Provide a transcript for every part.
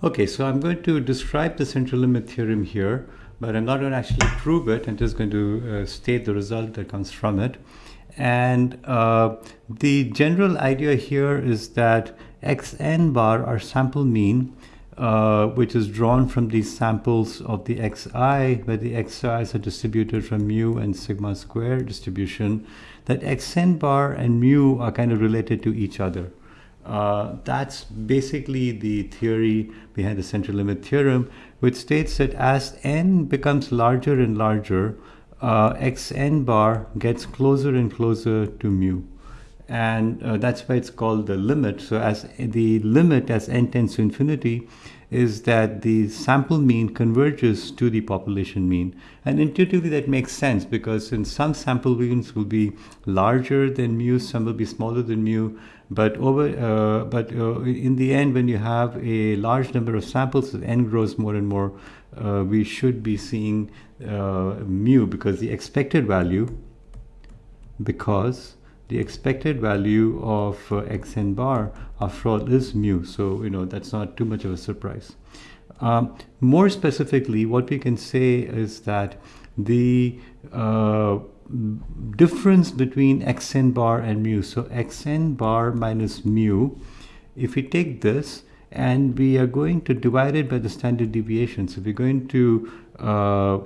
Okay, so I'm going to describe the central limit theorem here, but I'm not going to actually prove it. I'm just going to uh, state the result that comes from it. And uh, the general idea here is that xn bar, our sample mean, uh, which is drawn from these samples of the xi, where the xi's are distributed from mu and sigma square distribution, that xn bar and mu are kind of related to each other. Uh, that's basically the theory behind the central limit theorem, which states that as n becomes larger and larger, uh, xn bar gets closer and closer to mu. And uh, that's why it's called the limit. So as the limit as n tends to infinity is that the sample mean converges to the population mean. And intuitively that makes sense because in some sample means will be larger than mu, some will be smaller than mu, but over, uh, but uh, in the end, when you have a large number of samples, as n grows more and more, uh, we should be seeing uh, mu because the expected value, because the expected value of uh, xn bar after all is mu. So, you know, that's not too much of a surprise. Um, more specifically, what we can say is that the uh, difference between xn bar and mu. So xn bar minus mu, if we take this and we are going to divide it by the standard deviation. So we're going to uh,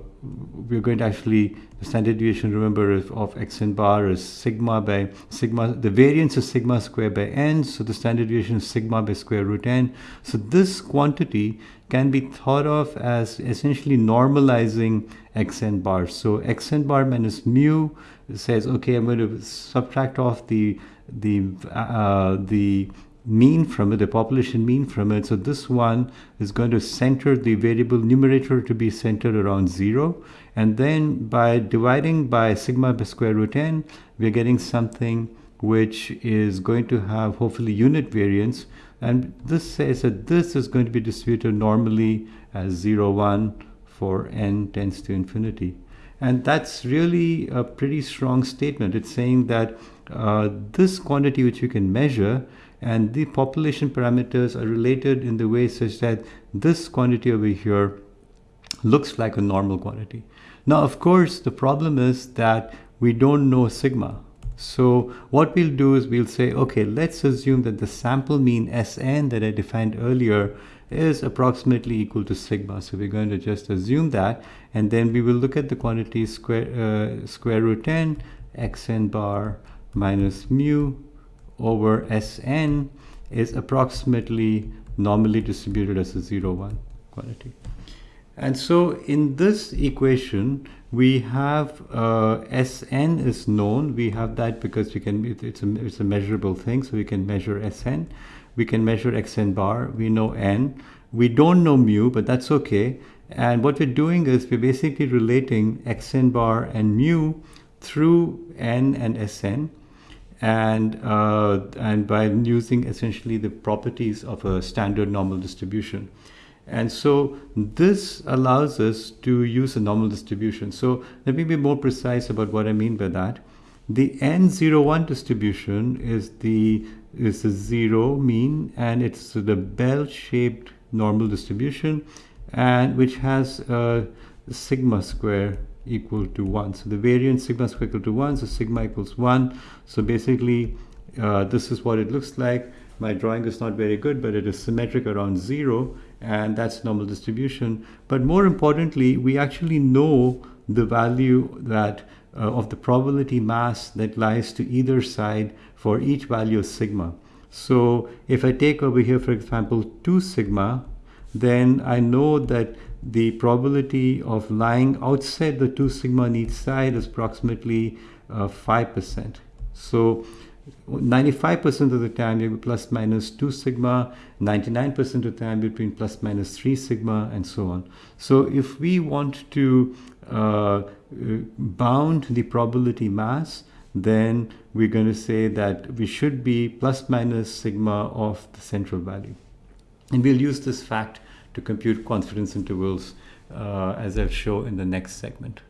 we're going to actually the standard deviation remember of, of xn bar is sigma by sigma the variance is sigma square by n so the standard deviation is sigma by square root n so this quantity can be thought of as essentially normalizing xn bar so xn bar minus mu says okay i'm going to subtract off the the uh, the mean from it, the population mean from it. So this one is going to center the variable numerator to be centered around zero. And then by dividing by sigma by square root n, we're getting something which is going to have hopefully unit variance. And this says that this is going to be distributed normally as 0, 1 for n tends to infinity. And that's really a pretty strong statement. It's saying that uh, this quantity which you can measure and the population parameters are related in the way such that this quantity over here looks like a normal quantity. Now, of course, the problem is that we don't know sigma. So what we'll do is we'll say, okay, let's assume that the sample mean Sn that I defined earlier is approximately equal to sigma. So we're going to just assume that, and then we will look at the quantity square, uh, square root n, xn bar minus mu over Sn is approximately normally distributed as a 0, 1 quantity. And so in this equation, we have uh, Sn is known. We have that because we can, it's, a, it's a measurable thing, so we can measure Sn. We can measure Xn bar. We know N. We don't know mu, but that's okay. And what we're doing is we're basically relating Xn bar and mu through N and Sn and uh, and by using essentially the properties of a standard normal distribution. And so this allows us to use a normal distribution. So let me be more precise about what I mean by that. The N01 distribution is the is a zero mean and it's the bell-shaped normal distribution and which has a sigma square equal to 1. So the variance sigma is equal to 1, so sigma equals 1. So basically, uh, this is what it looks like. My drawing is not very good, but it is symmetric around 0, and that's normal distribution. But more importantly, we actually know the value that uh, of the probability mass that lies to either side for each value of sigma. So if I take over here, for example, 2 sigma, then I know that the probability of lying outside the 2 sigma on each side is approximately 5%. Uh, so 95% of the time you have plus minus 2 sigma, 99% of the time between plus minus 3 sigma, and so on. So if we want to uh, bound the probability mass, then we're going to say that we should be plus minus sigma of the central value. And we'll use this fact to compute confidence intervals uh, as I'll show in the next segment.